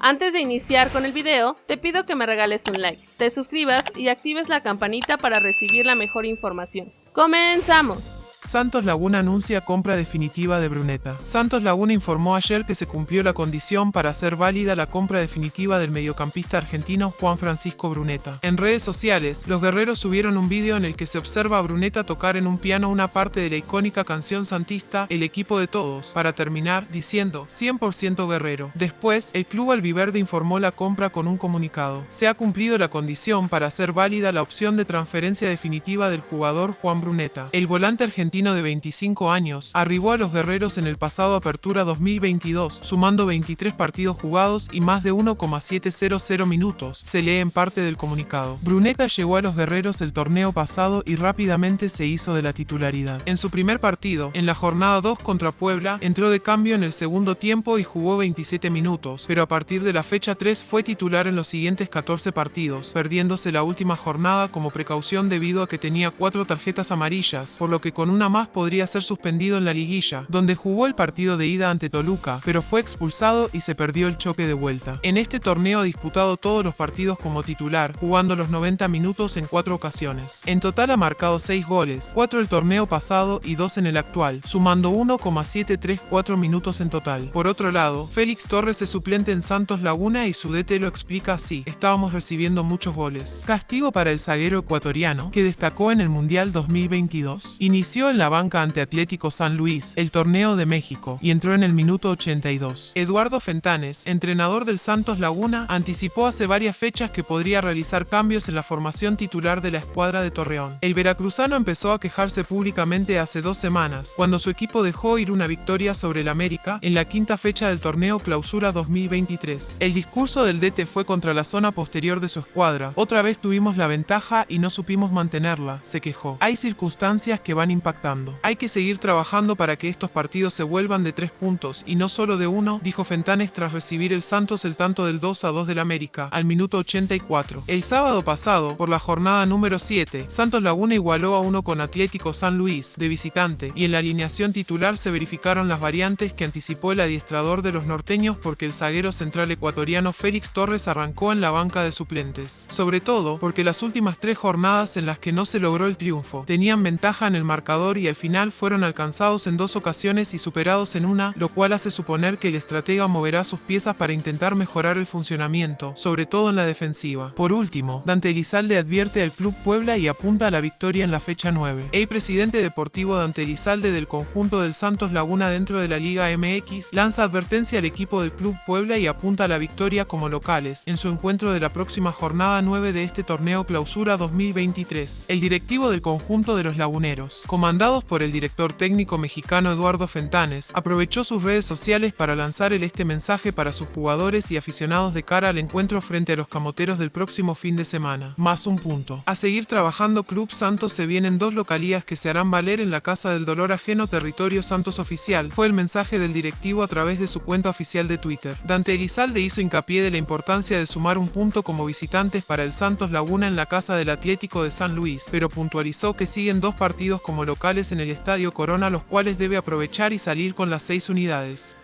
Antes de iniciar con el video, te pido que me regales un like, te suscribas y actives la campanita para recibir la mejor información. ¡Comenzamos! Santos Laguna anuncia compra definitiva de Bruneta. Santos Laguna informó ayer que se cumplió la condición para hacer válida la compra definitiva del mediocampista argentino Juan Francisco Bruneta. En redes sociales, los guerreros subieron un vídeo en el que se observa a Bruneta tocar en un piano una parte de la icónica canción santista El equipo de todos, para terminar diciendo 100% guerrero. Después, el club albiverde informó la compra con un comunicado. Se ha cumplido la condición para hacer válida la opción de transferencia definitiva del jugador Juan Bruneta. El volante argentino de 25 años, arribó a los guerreros en el pasado Apertura 2022, sumando 23 partidos jugados y más de 1,700 minutos, se lee en parte del comunicado. Bruneta llegó a los guerreros el torneo pasado y rápidamente se hizo de la titularidad. En su primer partido, en la jornada 2 contra Puebla, entró de cambio en el segundo tiempo y jugó 27 minutos, pero a partir de la fecha 3 fue titular en los siguientes 14 partidos, perdiéndose la última jornada como precaución debido a que tenía cuatro tarjetas amarillas, por lo que con un una más podría ser suspendido en la liguilla, donde jugó el partido de ida ante Toluca, pero fue expulsado y se perdió el choque de vuelta. En este torneo ha disputado todos los partidos como titular, jugando los 90 minutos en cuatro ocasiones. En total ha marcado 6 goles, 4 el torneo pasado y 2 en el actual, sumando 1,734 minutos en total. Por otro lado, Félix Torres es suplente en Santos Laguna y su DT lo explica así, estábamos recibiendo muchos goles. Castigo para el zaguero ecuatoriano, que destacó en el Mundial 2022. Inició en la banca ante Atlético San Luis, el torneo de México, y entró en el minuto 82. Eduardo Fentanes, entrenador del Santos Laguna, anticipó hace varias fechas que podría realizar cambios en la formación titular de la escuadra de Torreón. El veracruzano empezó a quejarse públicamente hace dos semanas, cuando su equipo dejó ir una victoria sobre el América en la quinta fecha del torneo Clausura 2023. El discurso del DT fue contra la zona posterior de su escuadra. Otra vez tuvimos la ventaja y no supimos mantenerla, se quejó. Hay circunstancias que van impactando hay que seguir trabajando para que estos partidos se vuelvan de tres puntos y no solo de uno, dijo Fentanes tras recibir el Santos el tanto del 2 a 2 del América, al minuto 84. El sábado pasado, por la jornada número 7, Santos Laguna igualó a uno con Atlético San Luis, de visitante, y en la alineación titular se verificaron las variantes que anticipó el adiestrador de los norteños porque el zaguero central ecuatoriano Félix Torres arrancó en la banca de suplentes. Sobre todo, porque las últimas tres jornadas en las que no se logró el triunfo, tenían ventaja en el marcador y al final fueron alcanzados en dos ocasiones y superados en una, lo cual hace suponer que el estratega moverá sus piezas para intentar mejorar el funcionamiento, sobre todo en la defensiva. Por último, Dante Elizalde advierte al Club Puebla y apunta a la victoria en la fecha 9. El presidente deportivo Dante Elizalde del conjunto del Santos Laguna dentro de la Liga MX lanza advertencia al equipo del Club Puebla y apunta a la victoria como locales en su encuentro de la próxima jornada 9 de este torneo clausura 2023. El directivo del conjunto de los laguneros, comandante Mandados por el director técnico mexicano Eduardo Fentanes, aprovechó sus redes sociales para lanzar este mensaje para sus jugadores y aficionados de cara al encuentro frente a los camoteros del próximo fin de semana. Más un punto. A seguir trabajando Club Santos se vienen dos localías que se harán valer en la Casa del Dolor Ajeno Territorio Santos Oficial, fue el mensaje del directivo a través de su cuenta oficial de Twitter. Dante Elizalde hizo hincapié de la importancia de sumar un punto como visitantes para el Santos Laguna en la Casa del Atlético de San Luis, pero puntualizó que siguen dos partidos como local en el Estadio Corona los cuales debe aprovechar y salir con las seis unidades.